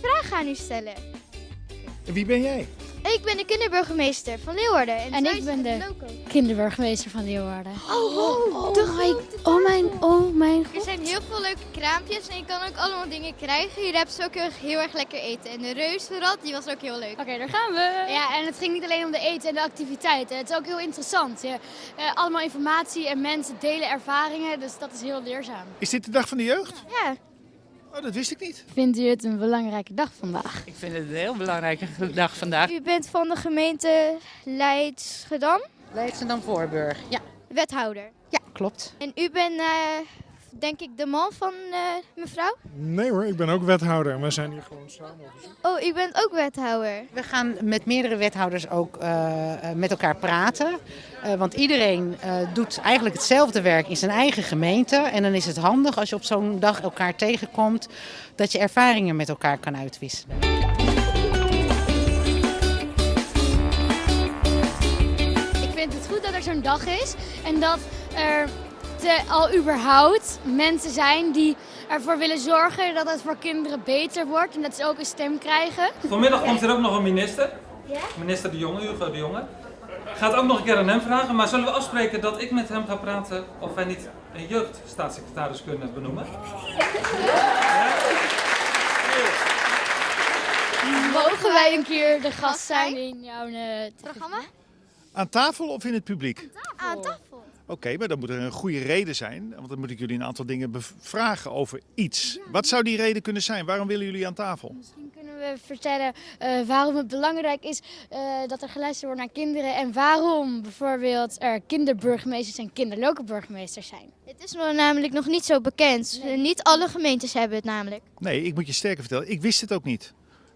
vragen aan u stellen. En wie ben jij? Ik ben de kinderburgemeester van Leeuwarden. En, ik ben de loco. kinderburgemeester van Leeuwarden. Oh, Oh, de my, grote oh mijn, oh mijn Er zijn heel veel leuke kraampjes en je kan ook allemaal dingen krijgen. Hier hebben ze ook heel, heel erg lekker eten. En de reuzenrad, die was ook heel leuk. Oké, daar gaan we. Ja, en het ging niet alleen om de eten en de activiteiten. Het is ook heel interessant. Je, eh, allemaal informatie en mensen delen ervaringen, dus dat is heel leerzaam. Is dit de dag van de jeugd? Ja, Oh, dat wist ik niet. Vindt u het een belangrijke dag vandaag? Ik vind het een heel belangrijke dag vandaag. u bent van de gemeente Leidschendam, Leidschendam Voorburg. Ja, wethouder. ja klopt. En u bent, eh, denk ik, de man van eh, mevrouw? Nee hoor, ik ben ook wethouder. We zijn hier gewoon samen. Oh, u bent ook wethouder. We gaan met meerdere wethouders ook eh, eh, met elkaar praten. Eh, want iedereen eh, doet eigenlijk hetzelfde werk in zijn eigen gemeente. En dan is het handig als je op zo'n dag elkaar tegenkomt, dat je ervaringen met elkaar kan uitwisselen. Ik vind het goed dat er zo'n dag is en dat er te, al überhaupt mensen zijn die ervoor willen zorgen dat het voor kinderen beter wordt en dat ze ook een stem krijgen. Vanmiddag komt er ook nog een minister. Minister De Jonge, Hugo De Jonge. Gaat ook nog een keer aan hem vragen, maar zullen we afspreken dat ik met hem ga praten of wij niet een jeugdstaatssecretaris kunnen benoemen? Mogen wij een keer de gast zijn in jouw eh, Programma? Aan tafel of in het publiek? Aan tafel. Oké, maar dan moet er een goede reden zijn. Want dan moet ik jullie een aantal dingen bevragen over iets. Wat zou die reden kunnen zijn? Waarom willen jullie aan tafel? Misschien kunnen we vertellen eh, waarom het belangrijk is eh, dat er geluisterd wordt naar kinderen en waarom bijvoorbeeld er kinderburgemeesters en kinderloke burgemeesters zijn. Het is nog namelijk nog niet zo bekend. Niet alle gemeentes hebben het namelijk. Nee, ik moet je sterker vertellen. Ik wist het ook niet.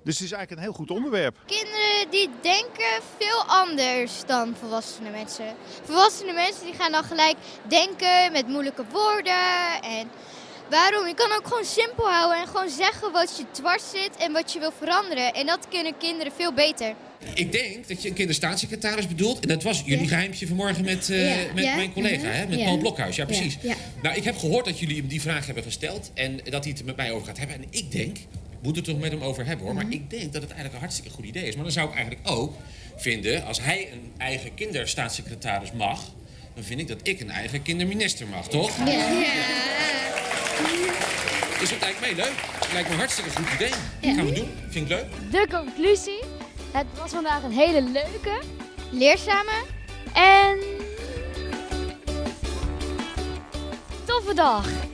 Dus het is eigenlijk een heel goed onderwerp. Kinderen die denken veel anders dan volwassene mensen. Volwassene mensen die gaan dan gelijk denken met moeilijke woorden. En waarom? Je kan ook gewoon simpel houden en gewoon zeggen wat je dwars zit en wat je wil veranderen. En dat kunnen kinderen veel beter. Ik denk dat je een kinderstaatssecretaris bedoelt. En dat was jullie geheimtje vanmorgen met, eh, Ja. met Ja. mijn collega, hè? met Ja. Paul Blokhuis. Ja, precies. Ja. Nou, ik heb gehoord dat jullie hem die vraag hebben gesteld. En dat hij het er met mij over gaat hebben. En ik denk, moet het er toch met hem over hebben hoor. Maar ik denk dat het eigenlijk een hartstikke goed idee is. Maar dan zou ik eigenlijk ook vinden, als hij een eigen kinderstaatssecretaris mag. Dan vind ik dat ik een eigen kinderminister mag, toch? Dus dat lijkt mij leuk. Het lijkt me een hartstikke goed idee. Gaan we doen. Vind ik leuk. De conclusie, het was vandaag een hele leuke Leerzame en toffe dag.